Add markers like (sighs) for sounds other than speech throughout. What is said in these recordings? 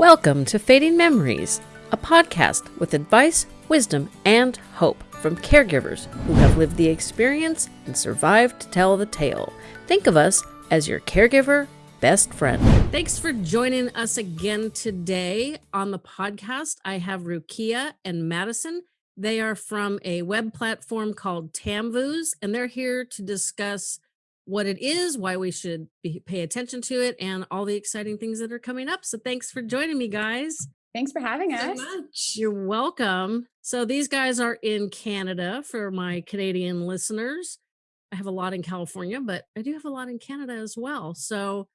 Welcome to Fading Memories, a podcast with advice, wisdom, and hope from caregivers who have lived the experience and survived to tell the tale. Think of us as your caregiver best friend. Thanks for joining us again today on the podcast. I have Rukia and Madison. They are from a web platform called Tamvoos, and they're here to discuss what it is, why we should be, pay attention to it, and all the exciting things that are coming up. So thanks for joining me, guys. Thanks for having us. much. You're welcome. So these guys are in Canada for my Canadian listeners. I have a lot in California, but I do have a lot in Canada as well. So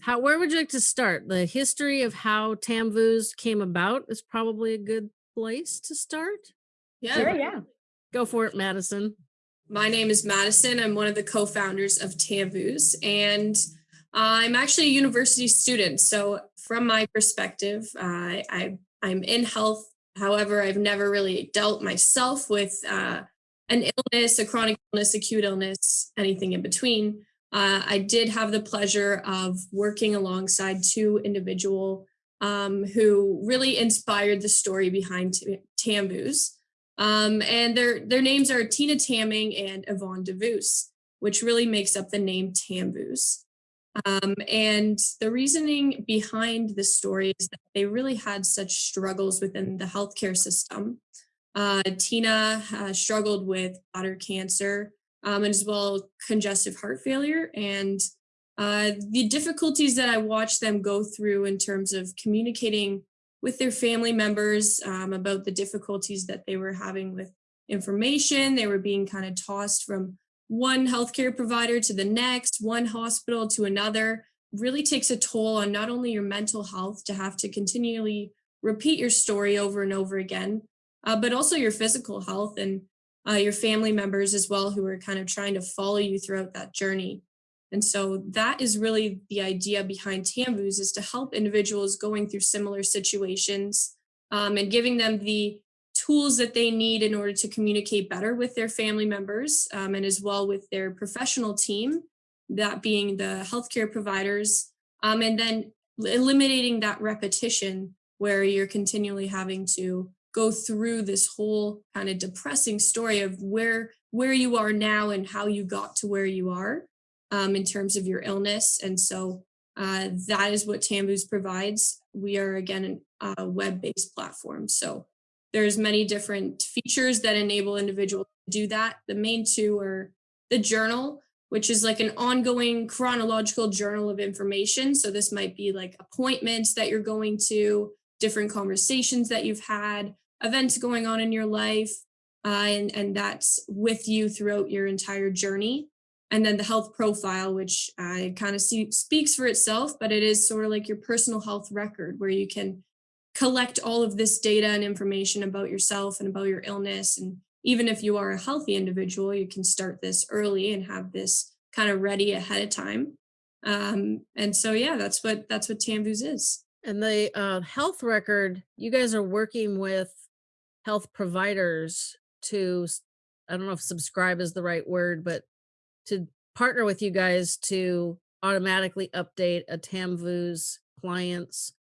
how where would you like to start? The history of how Tamvoos came about is probably a good place to start. Yeah. Sure, yeah. Go for it, Madison. My name is Madison. I'm one of the co-founders of Tamvoos, and I'm actually a university student. So from my perspective, uh, I, I'm in health. However, I've never really dealt myself with uh, an illness, a chronic illness, acute illness, anything in between. Uh, I did have the pleasure of working alongside two individual um, who really inspired the story behind Tamvoos. Um, and their their names are Tina Tamming and Yvonne DeVoos, which really makes up the name Tamvoos. Um, and the reasoning behind the story is that they really had such struggles within the healthcare system. Uh, Tina uh, struggled with bladder cancer um, and as well congestive heart failure. And uh, the difficulties that I watched them go through in terms of communicating with their family members um, about the difficulties that they were having with information. They were being kind of tossed from one healthcare provider to the next, one hospital to another. Really takes a toll on not only your mental health to have to continually repeat your story over and over again, uh, but also your physical health and uh, your family members as well who are kind of trying to follow you throughout that journey. And so that is really the idea behind Tamvoos is to help individuals going through similar situations um, and giving them the tools that they need in order to communicate better with their family members um, and as well with their professional team, that being the healthcare providers, um, and then eliminating that repetition where you're continually having to go through this whole kind of depressing story of where where you are now and how you got to where you are um, in terms of your illness. And so uh, that is what Tamvoos provides. We are again a web-based platform. So there's many different features that enable individuals to do that. The main two are the journal, which is like an ongoing chronological journal of information. So this might be like appointments that you're going to, different conversations that you've had, events going on in your life, uh, and, and that's with you throughout your entire journey and then the health profile, which uh, kind of see, speaks for itself, but it is sort of like your personal health record where you can collect all of this data and information about yourself and about your illness. And even if you are a healthy individual, you can start this early and have this kind of ready ahead of time. Um, and so, yeah, that's what that's what Tamvoos is. And the uh, health record, you guys are working with health providers to, I don't know if subscribe is the right word, but to partner with you guys to automatically update a Tamvoos client's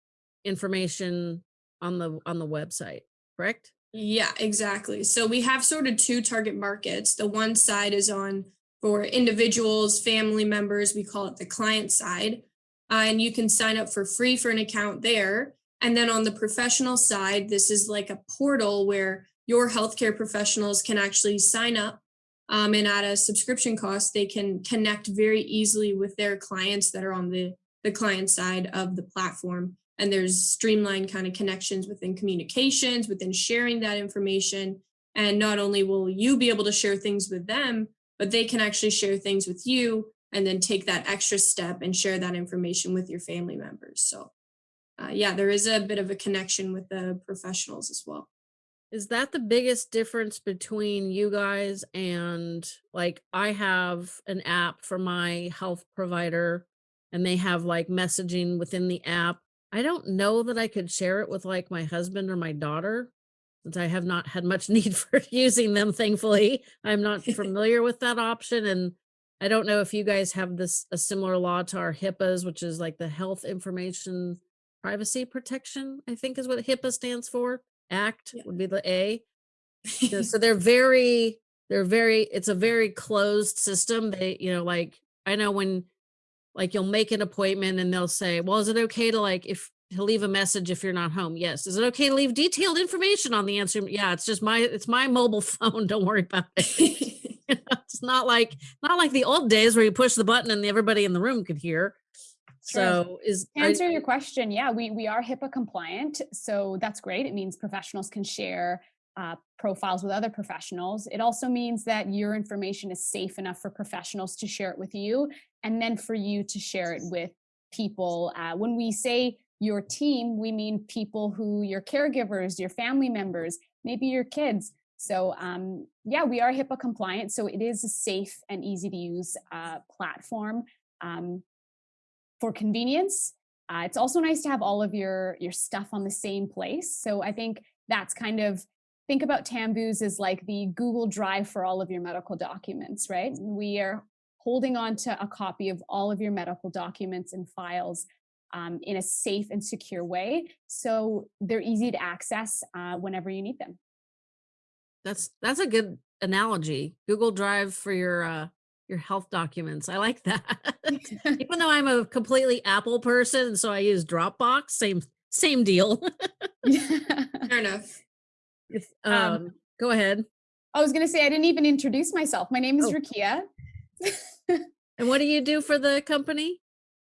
information on the on the website, correct? Yeah, exactly. So we have sort of two target markets. The one side is on for individuals, family members, we call it the client side. Uh, and you can sign up for free for an account there. And then on the professional side, this is like a portal where your healthcare professionals can actually sign up um, and at a subscription cost, they can connect very easily with their clients that are on the, the client side of the platform. And there's streamlined kind of connections within communications, within sharing that information. And not only will you be able to share things with them, but they can actually share things with you and then take that extra step and share that information with your family members. So uh, yeah, there is a bit of a connection with the professionals as well. Is that the biggest difference between you guys and like I have an app for my health provider and they have like messaging within the app. I don't know that I could share it with like my husband or my daughter since I have not had much (laughs) need for using them thankfully. I'm not (laughs) familiar with that option and I don't know if you guys have this a similar law to our HIPAAs which is like the health information privacy protection, I think is what HIPAA stands for. Act Yeah. would be the A. You (laughs) know, so they're very, they're very, it's a very closed system. They, you know, like I know when like you'll make an appointment and they'll say, well, is it okay to like if to leave a message if you're not home? Yes. Is it okay to leave detailed information on the answer? Yeah, it's just my it's my mobile (laughs) phone. Don't worry about it. (laughs) it's not like not like the old days where you push the button and everybody in the room could hear. So is To answer your question, yeah, we we are HIPAA compliant, so that's great. It means professionals can share uh, profiles with other professionals. It also means that your information is safe enough for professionals to share it with you, and then for you to share it with people. Uh, when we say your team, we mean people who your caregivers, your family members, maybe your kids. So um, yeah, we are HIPAA compliant, so it is a safe and easy to use uh, platform. Um, for convenience. Uh, it's also nice to have all of your your stuff on the same place. So I think that's kind of think about Tamvoos as like the Google Drive for all of your medical documents, right? We are holding on to a copy of all of your medical documents and files um, in a safe and secure way, so they're easy to access uh, whenever you need them. that's that's a good analogy. Google Drive for your uh your health documents. I like that. (laughs) (laughs) Even though I'm a completely Apple person, so I use Dropbox, same same deal. (laughs) Fair enough. It's, Um, um, go ahead. I was going to say I didn't even introduce myself. My name is Oh. Rukia. And what do you do for the company?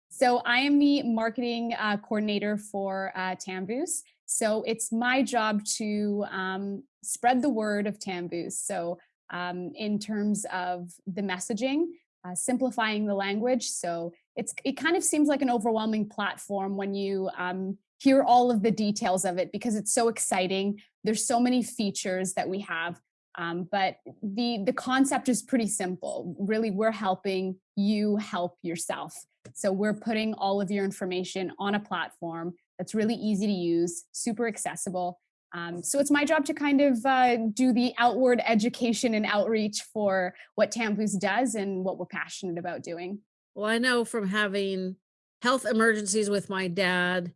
So I am the marketing uh, coordinator for uh, Tamvoos. So it's my job to um, spread the word of Tamvoos. So um, in terms of the messaging, uh, simplifying the language. So it's it kind of seems like an overwhelming platform when you um, hear all of the details of it because it's so exciting. There's so many features that we have. Um, but the the concept is pretty simple. Really, we're helping you help yourself. So we're putting all of your information on a platform that's really easy to use, super accessible. Um, so it's my job to kind of uh, do the outward education and outreach for what Tamvoos does and what we're passionate about doing. Well, I know from having health emergencies with my dad,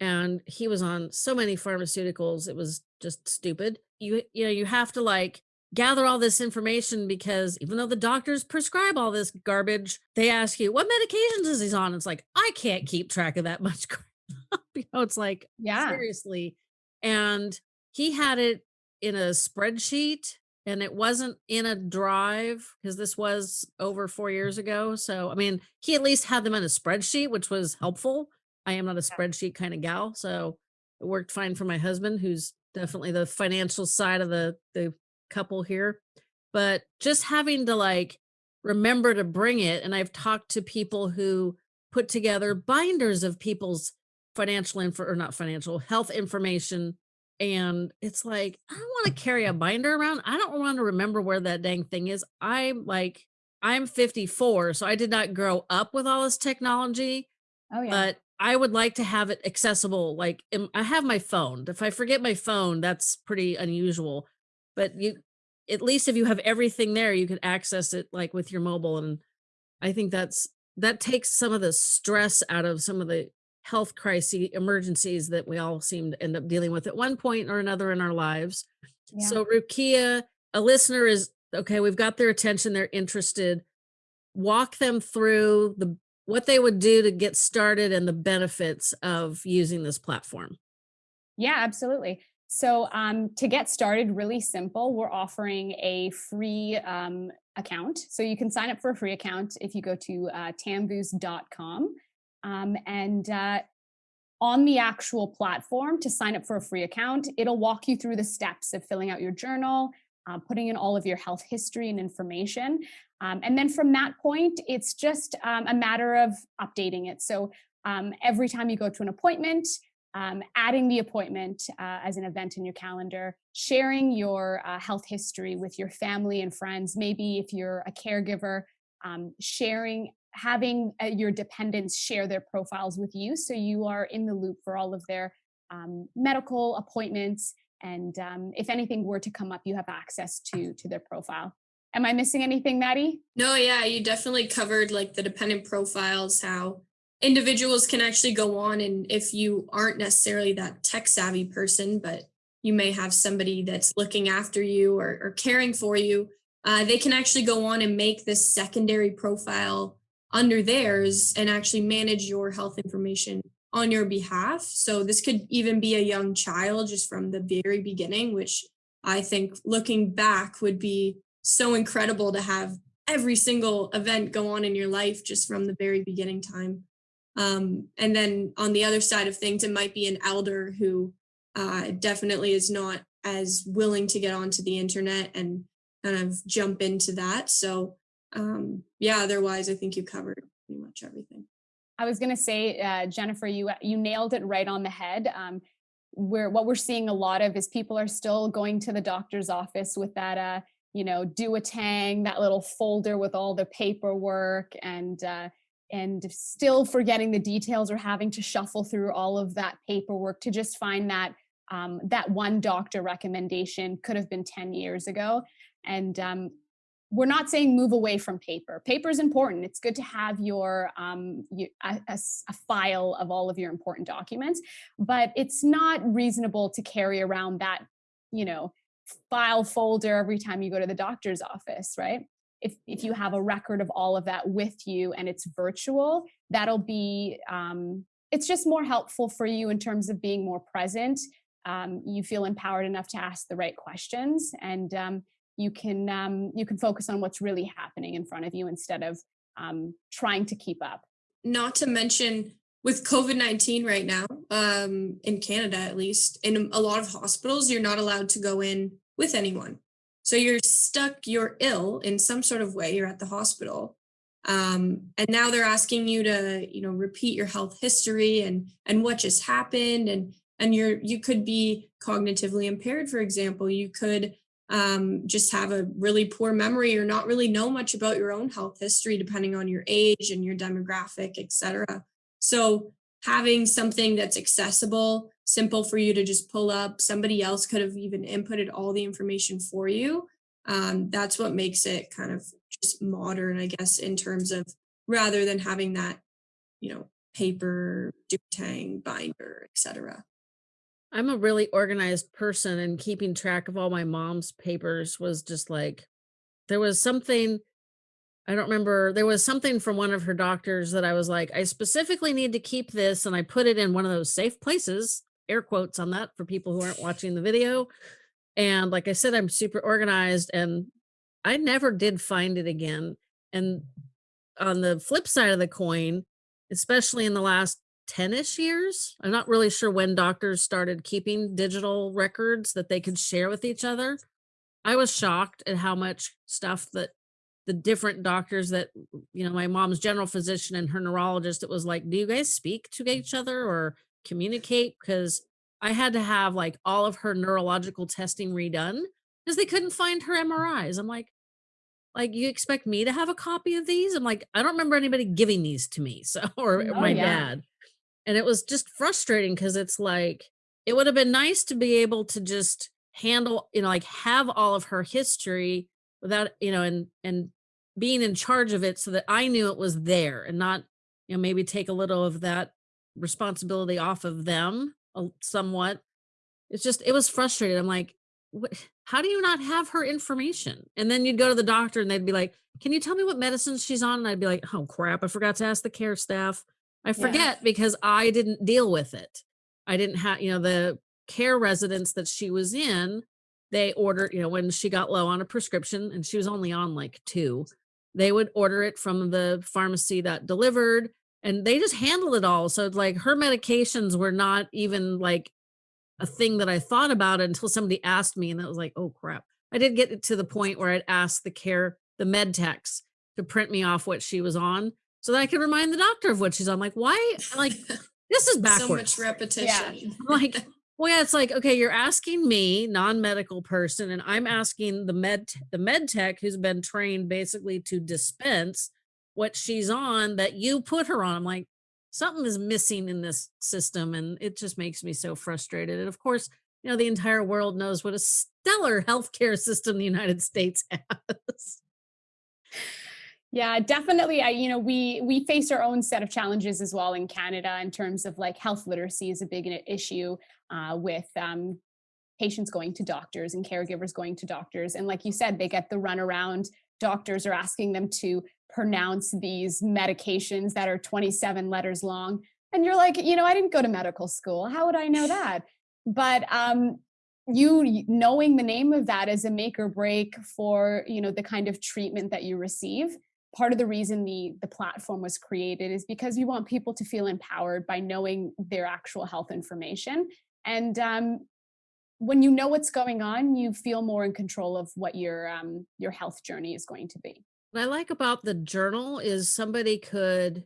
and he was on so many pharmaceuticals, it was just stupid. You you know, you have to like gather all this information because even though the doctors prescribe all this garbage, they ask you what medications is he on. It's like I can't keep track of that much. (laughs) you know, it's like Yeah. seriously. And he had it in a spreadsheet and it wasn't in a drive because this was over four years ago. So, I mean, he at least had them in a spreadsheet, which was helpful. I am not a spreadsheet kind of gal. So it worked fine for my husband, who's definitely the financial side of the, the couple here. But just having to like remember to bring it. And I've talked to people who put together binders of people's financial info or not financial health information and it's like i don't want to carry a binder around i don't want to remember where that dang thing is i'm like i'm 54 so i did not grow up with all this technology Oh yeah. but i would like to have it accessible like i have my phone if i forget my phone that's pretty unusual but you at least if you have everything there you can access it like with your mobile and i think that's that takes some of the stress out of some of the health crises emergencies that we all seem to end up dealing with at one point or another in our lives yeah. so rukia a listener is okay we've got their attention they're interested walk them through the what they would do to get started and the benefits of using this platform Yeah, absolutely. So um, to get started, really simple, we're offering a free um, account. So you can sign up for a free account if you go to uh, tamvoos.com. Um, and uh, on the actual platform to sign up for a free account, it'll walk you through the steps of filling out your journal, uh, putting in all of your health history and information. Um, and then from that point, it's just um, a matter of updating it. So um, every time you go to an appointment, um, adding the appointment uh, as an event in your calendar, sharing your uh, health history with your family and friends, maybe if you're a caregiver, um, sharing, having uh, your dependents share their profiles with you so you are in the loop for all of their um, medical appointments. And um, if anything were to come up, you have access to, to their profile. Am I missing anything, Maddie? No, yeah, you definitely covered like the dependent profiles, how individuals can actually go on and if you aren't necessarily that tech savvy person, but you may have somebody that's looking after you or, or caring for you, uh, they can actually go on and make this secondary profile under theirs and actually manage your health information on your behalf. So this could even be a young child just from the very beginning, which I think looking back would be so incredible to have every single event go on in your life just from the very beginning time. Um, and then on the other side of things, it might be an elder who uh, definitely is not as willing to get onto the internet and kind of jump into that. So um, yeah, otherwise, I think you covered pretty much everything. I was going to say, uh, Jennifer, you you nailed it right on the head. Um, where what we're seeing a lot of is people are still going to the doctor's office with that, uh, you know, Duotang, that little folder with all the paperwork, and uh, and still forgetting the details or having to shuffle through all of that paperwork to just find that um, that one doctor recommendation could have been 10 years ago. And um, we're not saying move away from paper. Paper is important. It's good to have your, um, you, a, a, a, file of all of your important documents, but it's not reasonable to carry around that, you know, file folder every time you go to the doctor's office, right? If, if you have a record of all of that with you and it's virtual, that'll be, um, it's just more helpful for you in terms of being more present. Um, you feel empowered enough to ask the right questions and um, you can um, you can focus on what's really happening in front of you instead of um, trying to keep up. Not to mention with COVID nineteen right now um, in Canada, at least in a lot of hospitals, you're not allowed to go in with anyone. So you're stuck. You're ill in some sort of way. You're at the hospital, um, and now they're asking you to you know repeat your health history and and what just happened and and you're you could be cognitively impaired for example you could um, just have a really poor memory or not really know much about your own health history, depending on your age and your demographic, etc. So having something that's accessible, simple for you to just pull up, somebody else could have even inputted all the information for you. Um, that's what makes it kind of just modern, I guess, in terms of rather than having that, you know, paper, Duotang, binder, etc. I'm a really organized person and keeping track of all my mom's papers was just like there was something I don't remember there was something from one of her doctors that I was like I specifically need to keep this and I put it in one of those safe places air quotes on that for people who aren't watching the video and like I said I'm super organized and I never did find it again and on the flip side of the coin especially in the last 10ish years. I'm not really sure when doctors started keeping digital records that they could share with each other. I was shocked at how much stuff that the different doctors that you know my mom's general physician and her neurologist it was like do you guys speak to each other or communicate because I had to have like all of her neurological testing redone because they couldn't find her MRIs. I'm like, like you expect me to have a copy of these? I'm like, I don't remember anybody giving these to me. (laughs) So or oh, my yeah. dad. And it was just frustrating because it's like, it would have been nice to be able to just handle, you know, like have all of her history without, you know, and, and being in charge of it so that I knew it was there and not, you know, maybe take a little of that responsibility off of them somewhat. It's just, it was frustrating. I'm like, what, how do you not have her information? And then you'd go to the doctor and they'd be like, can you tell me what medicine she's on? And I'd be like, oh crap, I forgot to ask the care staff. I forget yeah. because I didn't deal with it. I didn't have, you know, the care residence that she was in, they ordered, you know, when she got low on a prescription and she was only on like two, they would order it from the pharmacy that delivered and they just handled it all. So like her medications were not even like a thing that I thought about until somebody asked me and that was like, oh crap. I did get to the point where I'd ask the care, the med techs to print me off what she was on so that I can remind the doctor of what she's on. Like, why? Like, (laughs) this is backwards. So much repetition. Yeah. like, (laughs) well, yeah, it's like, okay, you're asking me, non-medical person, and I'm asking the med the med tech who's been trained basically to dispense what she's on that you put her on. I'm like, something is missing in this system, and it just makes me so frustrated. And of course, you know, the entire world knows what a stellar healthcare system the United States (laughs) has. Yeah, definitely. I, you know, we we face our own set of challenges as well in Canada in terms of like health literacy is a big issue uh, with um, patients going to doctors and caregivers going to doctors. And like you said, they get the runaround. Doctors are asking them to pronounce these medications that are 27 letters long. And you're like, you know, I didn't go to medical school. How would I know that? But um, you knowing the name of that is a make or break for, you know, the kind of treatment that you receive part of the reason the the platform was created is because we want people to feel empowered by knowing their actual health information. And um, when you know what's going on you feel more in control of what your um, your health journey is going to be. What i like about the journal is somebody could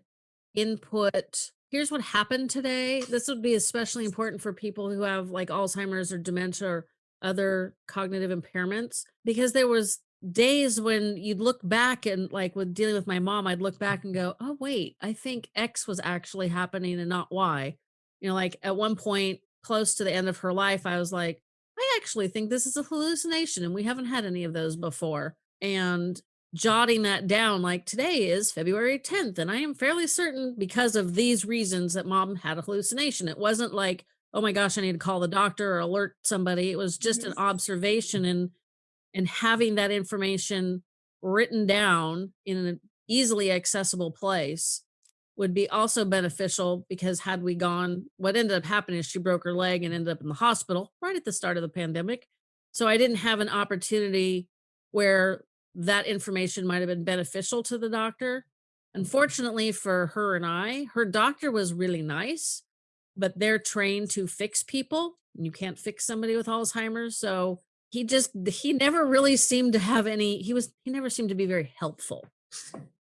input here's what happened today. This would be especially important for people who have like alzheimer's or dementia or other cognitive impairments because there was days when you'd look back and like with dealing with my mom, I'd look back and go, oh, wait, I think X was actually happening and not Y. You know, like at one point close to the end of her life, I was like, I actually think this is a hallucination and we haven't had any of those before. And jotting that down, like today is February 10th, and I am fairly certain because of these reasons that mom had a hallucination. It wasn't like, oh my gosh, I need to call the doctor or alert somebody. It was just an mm-hmm. observation and and having that information written down in an easily accessible place would be also beneficial because had we gone what ended up happening is she broke her leg and ended up in the hospital right at the start of the pandemic. So i didn't have an opportunity where that information might have been beneficial to the doctor. Unfortunately for her and i her doctor was really nice but they're trained to fix people. You can't fix somebody with alzheimer's so he just he never really seemed to have any he was he never seemed to be very helpful.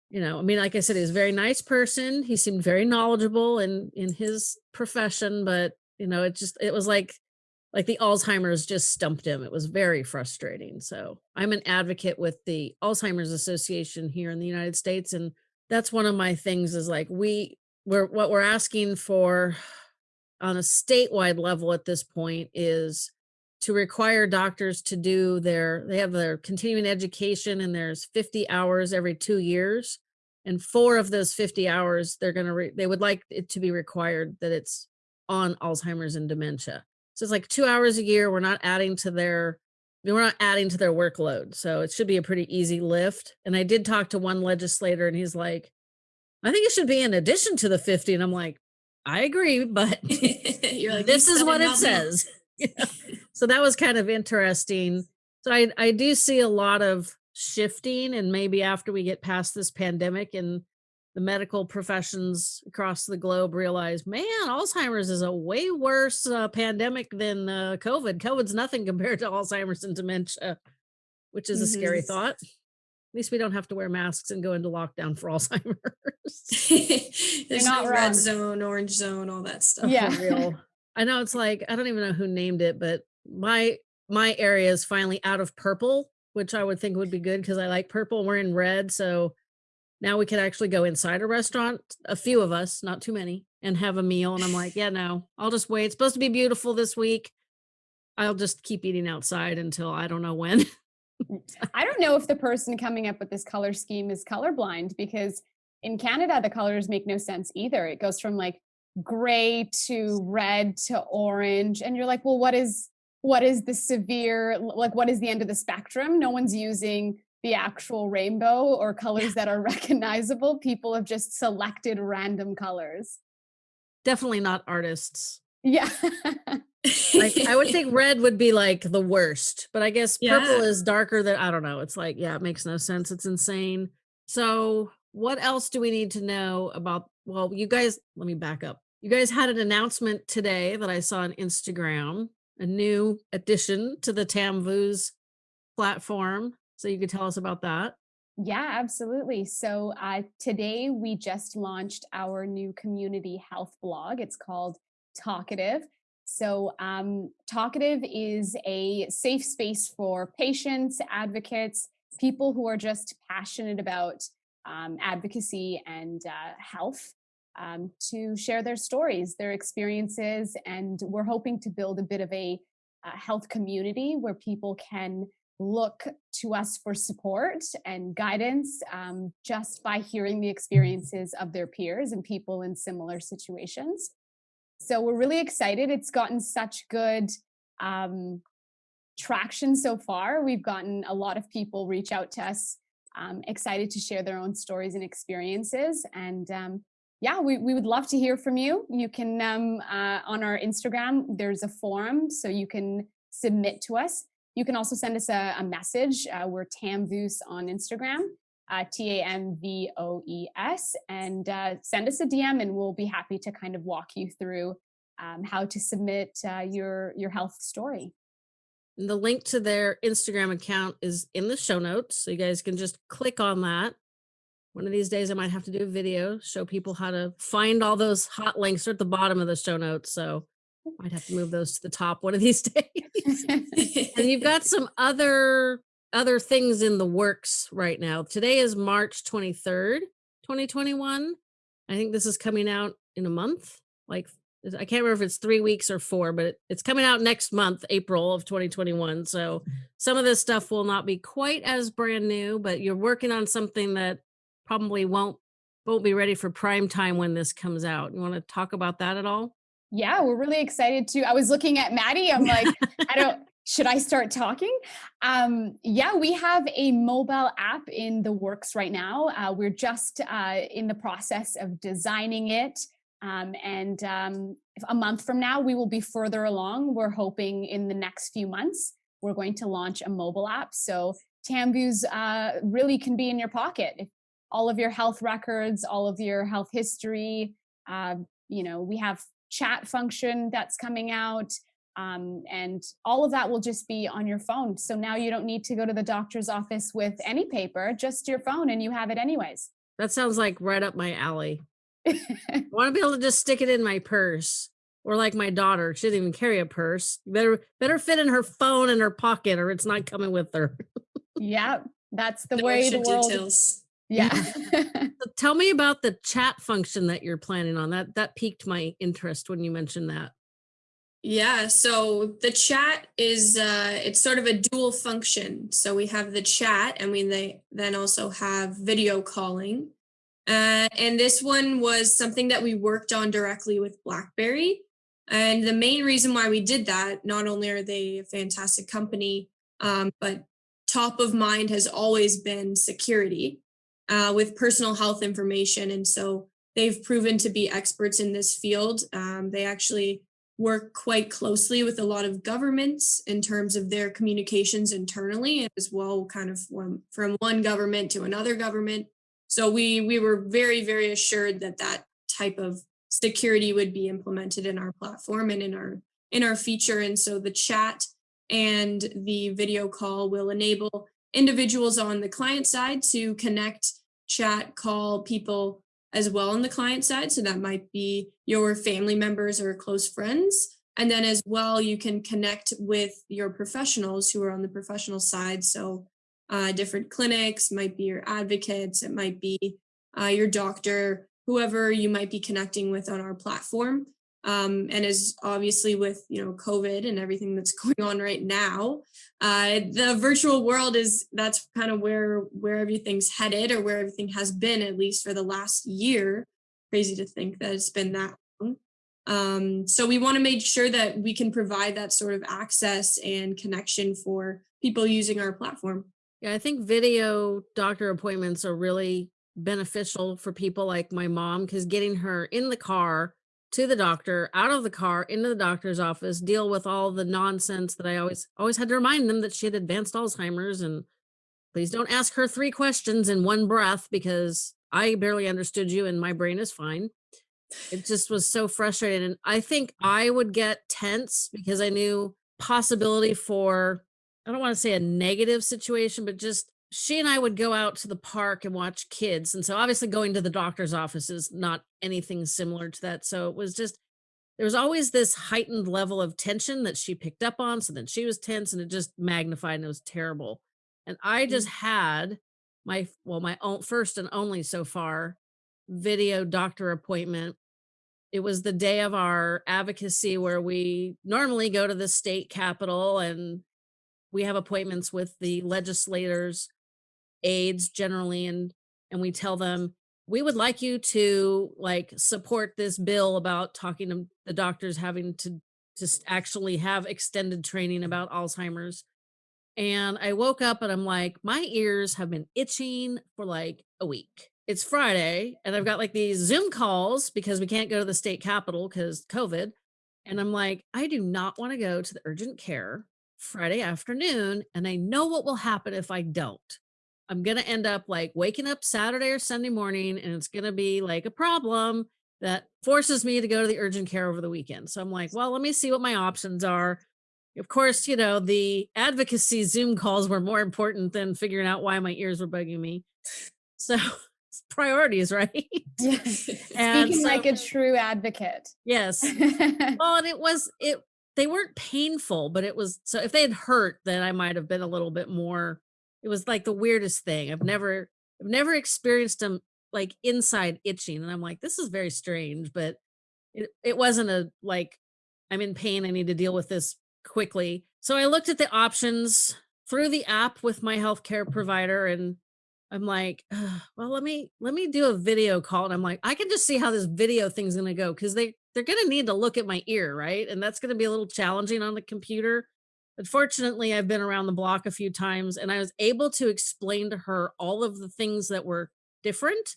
You know i mean like i said he's a very nice person. He seemed very knowledgeable in in his profession but you know it just it was like like the alzheimer's just stumped him. It was very frustrating. So i'm an advocate with the alzheimer's association here in the united states and that's one of my things is like we we're what we're asking for on a statewide level at this point is to require doctors to do their they have their continuing education and there's 50 hours every two years. And four of those 50 hours they're going to they would like it to be required that it's on alzheimer's and dementia. So it's like two hours a year we're not adding to their we're not adding to their workload. So it should be a pretty easy lift. And i did talk to one legislator and he's like i think it should be in addition to the 50 and i'm like i agree but (laughs) You're like, this is what it says (laughs) so that was kind of interesting. So I, I do see a lot of shifting and maybe after we get past this pandemic and the medical professions across the globe realize, man, Alzheimer's is a way worse uh, pandemic than uh, COVID. COVID's nothing (laughs) compared to Alzheimer's and dementia, which is a mm-hmm. scary thought. At least we don't have to wear masks and go into lockdown for (laughs) Alzheimer's. There's not no red zone, orange zone, all that stuff. Yeah. I know it's like I don't even know who named it, but my my area is finally out of purple, which I would think would be good because I like purple. We're in red, so now we can actually go inside a restaurant, a few of us, not too many, and have a meal. And I'm like, yeah, no, I'll just wait. It's supposed to be beautiful this week. I'll just keep eating outside until I don't know when. Mm, (laughs) I don't know if the person coming up with this color scheme is colorblind because in Canada, the colors make no sense either. It goes from like gray to red to orange. And you're like, well, what is what is the severe like what is the end of the spectrum? No one's using the actual rainbow or colors that are (laughs) recognizable. People have just selected random colors. Definitely not artists. Yeah. Like i would think (laughs) red would be like the worst but i guess yeah. purple is darker than i don't know it's like yeah it makes no sense it's insane. So what else do we need to know about well you guys let me back up you guys had an announcement today that i saw on instagram a new addition to the Tamvoos platform. So you could tell us about that. Yeah, absolutely. So uh, today we just launched our new community health blog. It's called Talkative. So um, Talkative is a safe space for patients, advocates, people who are just passionate about um, advocacy and uh, health um, to share their stories, their experiences, and we're hoping to build a bit of a uh, health community where people can look to us for support and guidance um, just by hearing the experiences of their peers and people in similar situations. So we're really excited. It's gotten such good um, traction so far. We've gotten a lot of people reach out to us, um, excited to share their own stories and experiences. And um, yeah, we, we would love to hear from you. You can, um, uh, on our Instagram, there's a forum so you can submit to us. You can also send us a, a message. Uh, we're Tamvoos on Instagram, uh, T-A-M-V-O-E-S, and uh, send us a DM and we'll be happy to kind of walk you through um, how to submit uh, your, your health story. The link to their Instagram account is in the show notes. So you guys can just click on that. One of these days I might have to do a video, show people how to find all those hot links are at the bottom of the show notes. So I might have to move those to the top one of these (laughs) days. and you've got some other other things in the works right now. Today is March 23rd, 2021. I think this is coming out in a month. Like I can't remember if it's 3 weeks or 4, but it's coming out next month, April of 2021. So some of this stuff will not be quite as brand new, but you're working on something that probably won't won't be ready for prime time when this comes out. You want to talk about that at all? Yeah, we're really excited to. I was looking at Maddie. I'm like, I don't, (laughs) should I start talking? Um, yeah, we have a mobile app in the works right now. Uh, we're just uh, in the process of designing it. Um, and um, a month from now, we will be further along. We're hoping in the next few months, we're going to launch a mobile app. So Tamvoos uh, really can be in your pocket. If all of your health records, all of your health history, uh, you know, we have chat function that's coming out. Um, and all of that will just be on your phone. So now you don't need to go to the doctor's office with any paper, just your phone and you have it anyways. That sounds like right up my alley. I (laughs) want to be able to just stick it in my purse or like my daughter, she doesn't even carry a purse. Better better fit in her phone in her pocket or it's not coming with her. yeah, that's the, the way the world details. (laughs) (laughs) Yeah. so tell me about the chat function that you're planning on. That that piqued my interest when you mentioned that. Yeah, so the chat is uh it's sort of a dual function. So we have the chat and we they then also have video calling. Uh, and this one was something that we worked on directly with BlackBerry. And the main reason why we did that, not only are they a fantastic company, um, but top of mind has always been security uh, with personal health information. And so they've proven to be experts in this field. Um, they actually work quite closely with a lot of governments in terms of their communications internally as well kind of from, from one government to another government. So we, we were very, very assured that that type of security would be implemented in our platform and in our in our feature. And so the chat and the video call will enable individuals on the client side to connect chat, call people as well on the client side. So that might be your family members or close friends. And then as well, you can connect with your professionals who are on the professional side. So uh, different clinics, might be your advocates, it might be uh, your doctor, whoever you might be connecting with on our platform. Um, and as obviously with you know COVID and everything that's (laughs) going on right now, uh, the virtual world is that's kind of where where everything's headed or where everything has been at least for the last year. Crazy to think that it's been that long. Um, so we want to make sure that we can provide that sort of access and connection for people using our platform. Yeah, I think video doctor appointments are really beneficial for people like my mom because getting her in the car to the doctor, out of the car, into the doctor's office, deal with all the nonsense that I always always had to remind them that she had advanced Alzheimer's and please don't ask her three questions in one breath because I barely understood you and my brain is fine. It just was so frustrating. And I think I would get tense because I knew possibility for, I don't want to say a negative situation, but just she and I would go out to the park and watch kids. And so obviously going to the doctor's office is not anything similar to that. So it was just, there was always this heightened level of tension that she picked up on. So then she was tense and it just magnified and it was terrible. And I just mm. had my, well, my own first and only so far video doctor appointment. It was the day of our advocacy where we normally go to the state capitol and we have appointments with the legislators, aides generally, and and we tell them we would like you to like support this bill about talking to the doctors having to just actually have extended training about Alzheimer's. And I woke up and I'm like, my ears have been itching for like a week. It's Friday and I've got like these Zoom calls because we can't go to the state capitol because COVID. And I'm like, I do not want to go to the urgent care Friday afternoon. And I know what will happen if I don't. I'm going to end up like waking up Saturday or Sunday morning and it's going to be like a problem that forces me to go to the urgent care over the weekend. So I'm like, well, let me see what my options are. Of course, you know, the advocacy Zoom calls were more important than figuring out why my ears were bugging me. (laughs) So priorities, right? (laughs) Yeah. Speaking so, like a true advocate. Yes. (laughs) well, and it was it they weren't painful, but it was so if they had hurt, then I might have been a little bit more it was like the weirdest thing. I've never I've never experienced them like inside itching. And I'm like, this is very strange, but it, it wasn't a like, I'm in pain. I need to deal with this quickly. So I looked at the options through the app with my healthcare provider and I'm like, well, let me let me do a video call. And I'm like, I can just see how this video thing's gonna go because they they're gonna need to look at my ear, right? And that's gonna be a little challenging on the computer. But fortunately, I've been around the block a few times and I was able to explain to her all of the things that were different.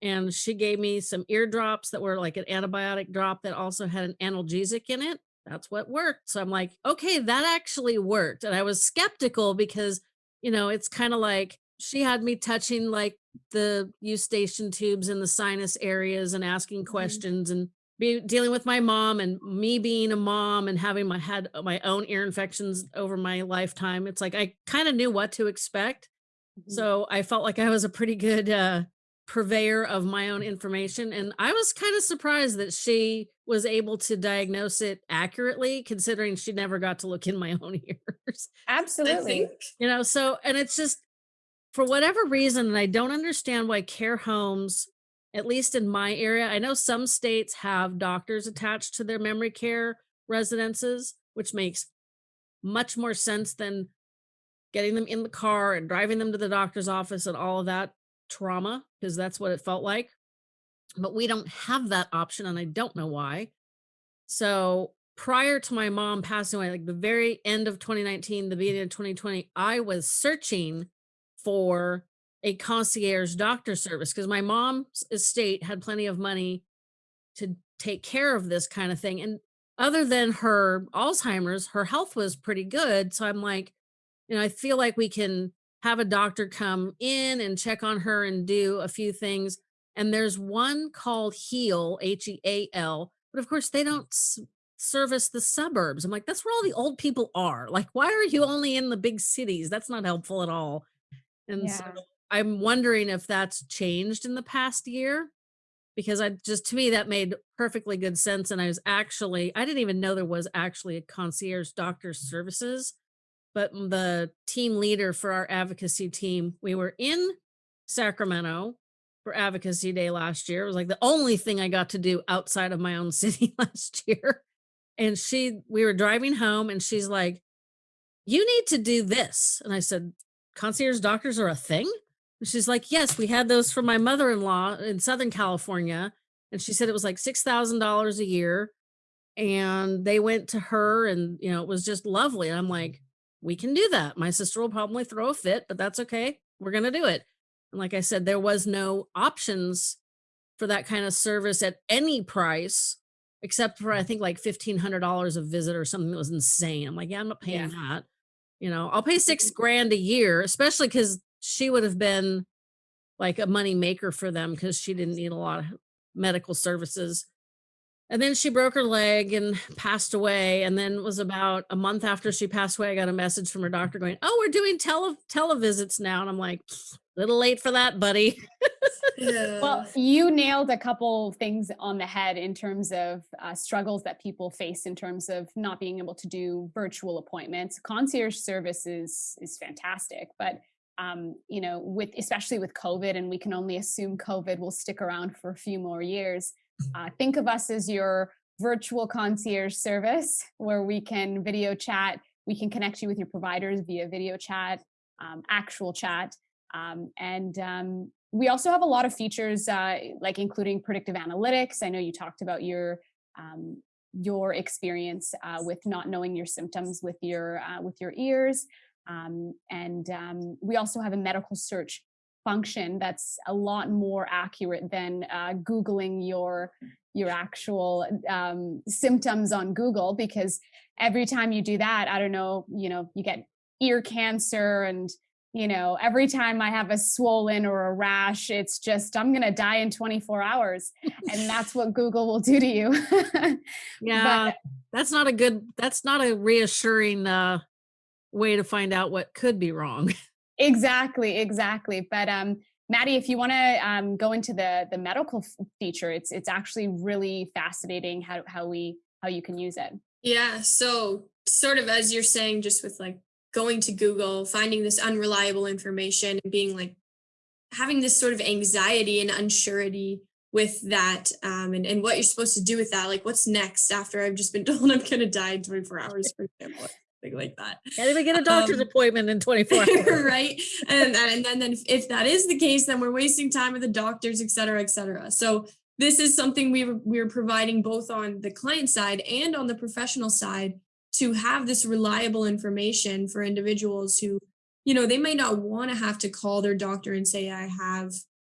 And she gave me some eardrops that were like an antibiotic drop that also had an analgesic in it. That's what worked. So I'm like, okay, that actually worked. And I was skeptical because, you know, it's kind of like she had me touching like the eustachian tubes in the sinus areas and asking mm-hmm. questions and be dealing with my mom and me being a mom and having my had my own ear infections over my lifetime. It's like I kind of knew what to expect. Mm-hmm. So I felt like I was a pretty good uh, purveyor of my own information. And I was kind of surprised that she was able to diagnose it accurately, considering she never got to look in my (laughs) own ears. Absolutely. You know, so, and it's just for whatever reason, and I don't understand why care homes, at least in my area, I know some states have doctors attached to their memory care residences, which makes much more sense than getting them in the car and driving them to the doctor's office and all of that trauma because that's what it felt like. But we don't have that option and I don't know why. So prior to my mom passing away, like the very end of 2019, the beginning of 2020, I was searching for a concierge doctor service because my mom's estate had plenty of money to take care of this kind of thing. And other than her Alzheimer's, her health was pretty good. So I'm like, you know, I feel like we can have a doctor come in and check on her and do a few things. And there's one called Heal, H E A L, but of course they don't service the suburbs. I'm like, that's where all the old people are. Like, why are you only in the big cities? That's not helpful at all. And yeah. so I'm wondering if that's changed in the past year because I just to me that made perfectly good sense. And I was actually, I didn't even know there was actually a concierge doctor mm. services but the team leader for our advocacy team, we were in Sacramento for advocacy day last year. It was like the only thing I got to do outside of my own (laughs) city last year. And she, we were driving home and she's like, you need to do this. And I said, concierge doctors are a thing? And she's like, yes, we had those for my mother-in-law in Southern California. And she said it was like $6,000 a year. And they went to her and, you know, it was just lovely. And I'm like, we can do that. My sister will probably throw a fit, but that's okay. We're going to do it. And like I said, there was no options for that kind of service at any price except for I mm. think like $1500 a visit or something that was insane. I'm like, yeah, I'm not paying yeah. that. You know, I'll pay 6 mm-hmm. grand a year, especially cuz she would have been like a money maker for them cuz she didn't need a lot of medical services and then she broke her leg and (sighs) passed away and then was about a month after she passed away i got a message from her doctor going oh we're doing tele televisits now and i'm like little late for that buddy yeah. well you nailed a couple things on the head in terms of uh, struggles that people face in terms of not being able to do virtual appointments concierge service is is fantastic but um, you know with especially with covid and we can only assume covid will stick around for a few more years (laughs) uh, think of us as your virtual concierge service where we can video chat we can connect you with your providers via video chat, um, actual chat. Um, and um, we also have a lot of features uh, like including predictive analytics. I know you talked about your um, your experience uh, with not knowing your symptoms with your uh, with your ears. Um, and um, we also have a medical search function that's a lot more accurate than uh, Googling your your actual um, symptoms on Google because every time you do that, I don't know, you know, you get ear cancer and you know, every time I have a swollen or a rash, it's just, I'm going to die in 24 hours. and that's (laughs) what Google will do to you. (laughs) yeah. But, that's not a good, that's not a reassuring uh, way to find out what could be wrong. (laughs) exactly. Exactly. But, um, Maddie, if you want to um, go into the the medical feature, it's it's actually really fascinating how how we how you can use it. Yeah. So sort of as you're saying, just with like going to Google, finding this unreliable information and being like having this sort of anxiety and unsurety with that um, and, and what you're supposed to do with that. Like what's next after I've just been (laughs) told I'm going to die in 24 hours, for example. Something like that. Can't even get a doctor's um, appointment in 24 (laughs) hours. right. And, and then, then if that is the case, then we're wasting time with the doctors, et cetera, et cetera. So this is something we were, we are providing both on the client side and on the professional side to have this reliable information for individuals who, you know, they might not want to have to call their doctor and say, I have,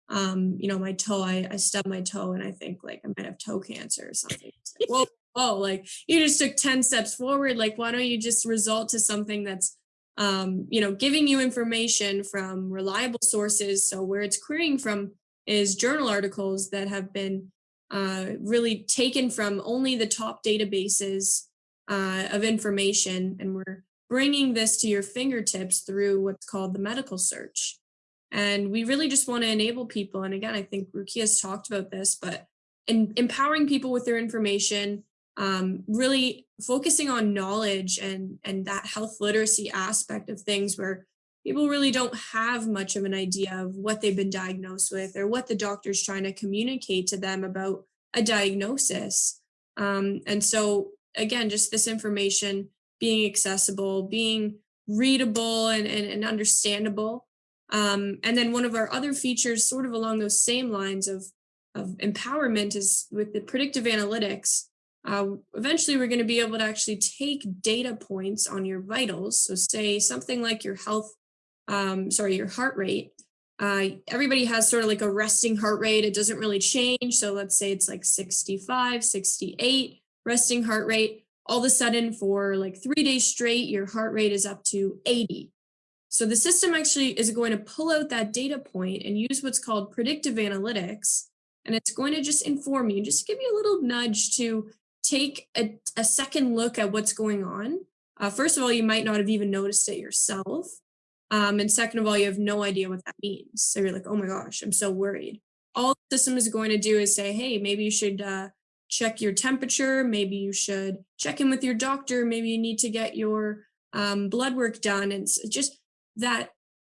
um, you know, my toe, I, I stubbed my toe and I think like I might have toe cancer or something. Like, whoa, (laughs) whoa, like you just took 10 steps forward. Like, why don't you just result to something that's, um, you know, giving you information from reliable sources. So where it's querying from is journal articles that have been uh, really taken from only the top databases uh, of information and we're bringing this to your fingertips through what's called the medical search. And we really just want to enable people. And again, I think Rukia has talked about this, but in empowering people with their information, um, really focusing on knowledge and, and that health literacy aspect of things where people really don't have much of an idea of what they've been diagnosed with or what the doctor's trying to communicate to them about a diagnosis. Um, and so again, just this information being accessible, being readable and, and, and understandable. Um, and then one of our other features sort of along those same lines of, of empowerment is with the predictive analytics. Uh, eventually, we're going to be able to actually take data points on your vitals. So say something like your health, um, sorry, your heart rate. Uh, everybody has sort of like a resting heart rate. It doesn't really change. So let's say it's like 65, 68 resting heart rate, all of a sudden for like three days straight, your heart rate is up to 80. So the system actually is going to pull out that data point and use what's called predictive analytics. And it's going to just inform you, just give you a little nudge to take a, a second look at what's going on. Uh, first of all, you might not have even noticed it yourself. Um, and second of all, you have no idea what that means. So you're like, oh my gosh, I'm so worried. All the system is going to do is say, hey, maybe you should uh, check your temperature. Maybe you should check in with your doctor. Maybe you need to get your um, blood work done. And just that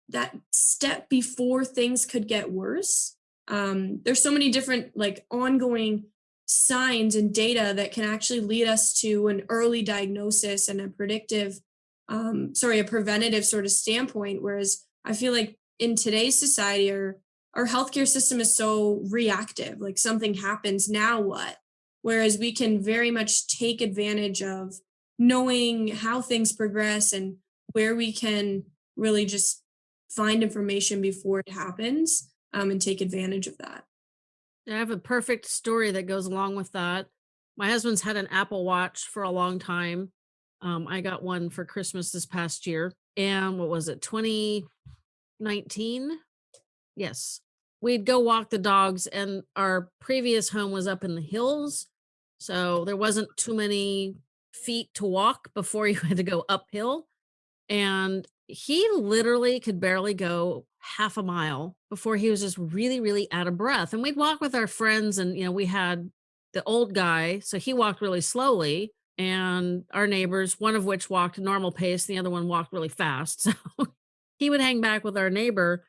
that step before things could get worse. Um, there's so many different like ongoing signs and data that can actually lead us to an early diagnosis and a predictive, um, sorry, a preventative sort of standpoint. Whereas I feel like in today's society, our our healthcare system is so reactive. Like something happens, now what? Whereas we can very much take advantage of knowing how things progress and where we can really just find information before it happens um, and take advantage of that. I have a perfect story that goes along with that. My husband's had an Apple Watch for a long time. Um, I got one for Christmas this past year. And what was it, 2019? Yes. We'd go walk the dogs, and our previous home was up in the hills. So there wasn't too many feet to walk before (laughs) you had to go uphill. And he literally could barely go half a mile before he was just really, really out of breath. And we'd walk with our friends, and, you know, we had the old guy. So he walked really slowly. And our neighbors, one of which walked normal pace, the other one walked really fast. (laughs) So he would hang back with our neighbor.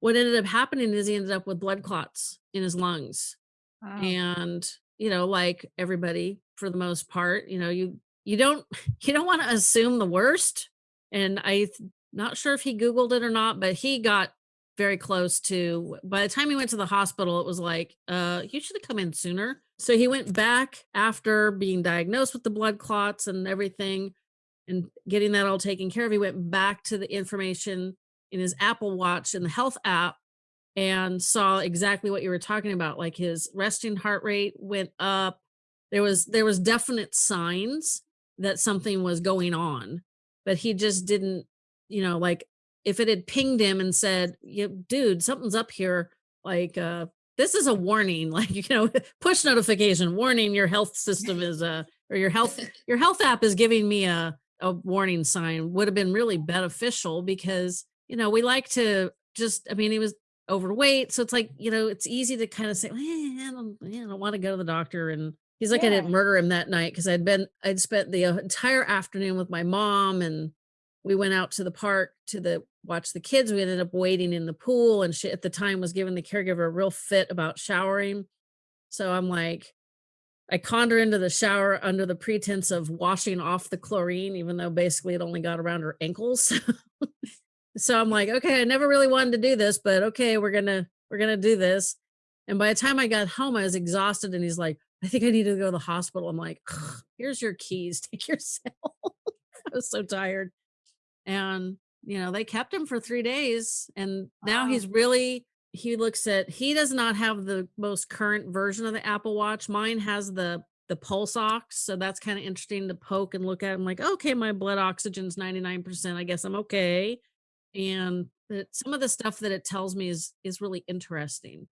What ended up happening is he ended up with blood clots in his lungs. Wow. And you know, like everybody for the most part, you know, you you don't (laughs) you don't want to assume the worst. And I not sure if he Googled it or not, but he got very close to by the time he went to the hospital, it was like, uh, you should have come in sooner. So he went back after being diagnosed with the blood clots and everything and getting that all taken care of. He went back to the information in his Apple Watch in the health app and saw exactly what you were talking about. Like his resting heart rate went up. There was there was definite signs that something was going on, but he just didn't, you know, like if it had pinged him and said, yeah, dude, something's up here, like uh this is a warning, (laughs) like you know, (laughs) push notification, warning your health system (laughs) is a or your health your health app is giving me a a warning sign would have been really beneficial because you know we like to just i mean he was overweight so it's like you know it's easy to kind of say eh, I, don't, I don't want to go to the doctor and he's like yeah. i didn't murder him that night because i'd been i'd spent the entire afternoon with my mom and we went out to the park to the watch the kids we ended up waiting in the pool and she at the time was giving the caregiver a real fit about showering so i'm like I conned her into the shower under the pretense of washing off the chlorine, even though basically it only got around her ankles. (laughs) so I'm like, okay, I never really wanted to do this, but okay, we're gonna we're gonna do this. And by the time I got home, I was exhausted, and he's like, I think I need to go to the hospital. I'm like, here's your keys, (laughs) take yourself. I was so tired. And you know, they kept him for three days, and now wow. he's really he looks at he does not have the most current version of the Apple Watch. Mine has the the pulse ox, so that's kind of interesting to poke and look at. I'm like, okay, my blood oxygen's 99%. I guess I'm okay. And that some of the stuff that it tells me is is really interesting.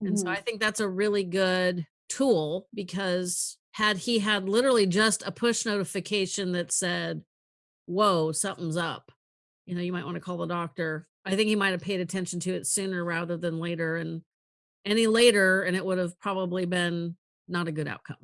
And mm-hmm. so I think that's a really good tool because had he had literally just a push notification that said, "Whoa, something's up." You know, you might want to call the doctor I think he might have paid attention to it sooner rather than later and any later and it would have probably been not a good outcome.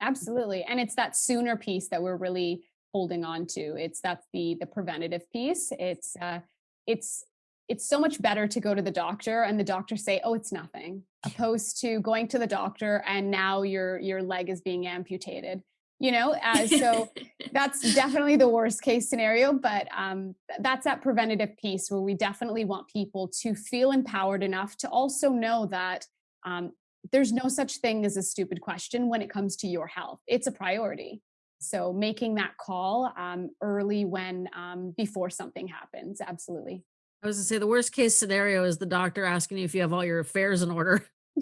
Absolutely. And it's that sooner piece that we're really holding on to. It's that's the the preventative piece. It's uh it's it's so much better to go to the doctor and the doctor say, "Oh, it's nothing," opposed to going to the doctor and now your your leg is being amputated you know uh, so (laughs) that's definitely the worst case scenario but um, that's that preventative piece where we definitely want people to feel empowered enough to also know that um, there's no such thing as a stupid question when it comes to your health it's a priority so making that call um, early when um, before something happens absolutely i was gonna say the worst case scenario is the doctor asking you if you have all your affairs in order (laughs)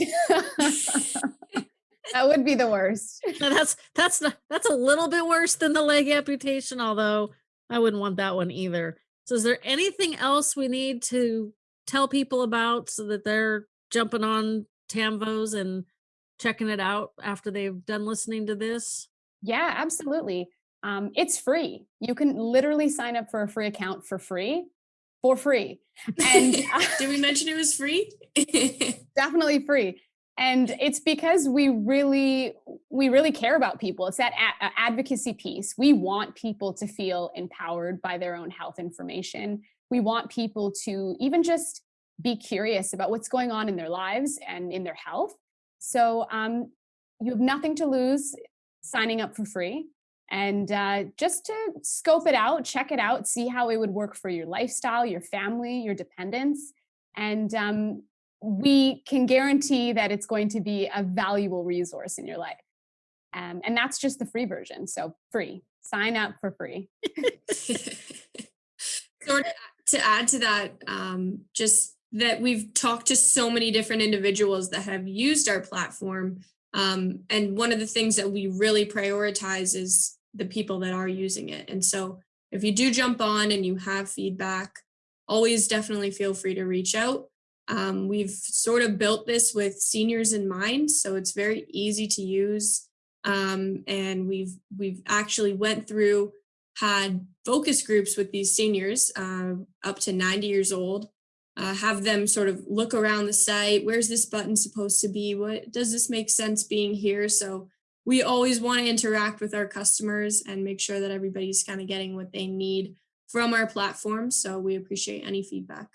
that would be the worst. (laughs) that's that's that's a little bit worse than the leg amputation, although I wouldn't want that one either. So is there anything else we need to tell people about so that they're jumping on Tamvoos and checking it out after they've done listening to this? Yeah, absolutely. Um, it's free. You can literally sign up for a free account for free, for free. And (laughs) did we mention it was free? (laughs) definitely free and it's because we really we really care about people it's that advocacy piece we want people to feel empowered by their own health information we want people to even just be curious about what's going on in their lives and in their health so um, you have nothing to lose signing up for free and uh, just to scope it out check it out see how it would work for your lifestyle your family your dependents and um, we can guarantee that it's going to be a valuable resource in your life. Um, and that's just the free version. So free, sign up for free. (laughs) so to add to that, um, just that we've talked to so many different individuals that have used our platform. Um, and one of the things that we really prioritize is the people that are using it. And so if you do jump on and you have feedback, always definitely feel free to reach out. Um, we've sort of built this with seniors in mind, so it's very easy to use. Um, and we've we've actually went through had focus groups with these seniors uh, up to 90 years old uh, have them sort of look around the site. Where's this button supposed to be? What does this make sense being here? So we always want to interact with our customers and make sure that everybody's kind of getting what they need from our platform. So we appreciate any feedback.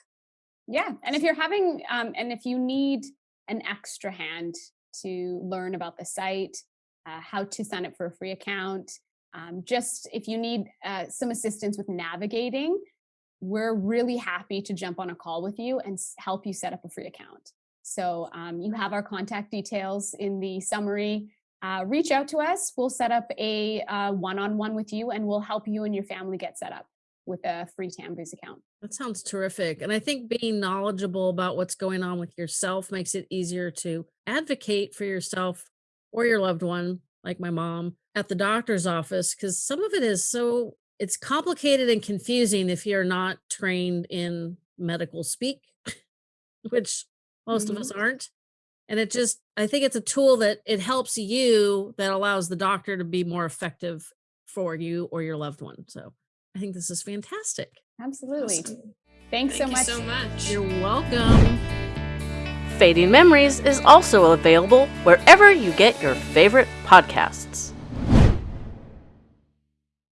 Yeah. And if you're having, um, and if you need an extra hand to learn about the site, uh, how to sign up for a free account, um, just if you need uh, some assistance with navigating, we're really happy to jump on a call with you and help you set up a free account. So um, you have our contact details in the summary. Uh, reach out to us. We'll set up a uh, one-on-one with you and we'll help you and your family get set up with a free Tamvoos account. That sounds terrific. And I think being knowledgeable about what's going on with yourself makes it easier to advocate for yourself or your loved one, like my mom, at the doctor's office, because some of it is so it's complicated and confusing if you're not trained in medical speak, (laughs) which most mm-hmm. of us aren't. And it just, I think it's a tool that it helps you that allows the doctor to be more effective for you or your loved one. So I think this is fantastic. Absolutely. Awesome. Thanks Thank so much. so much. You're welcome. Fading Memories is also available wherever you get your favorite podcasts.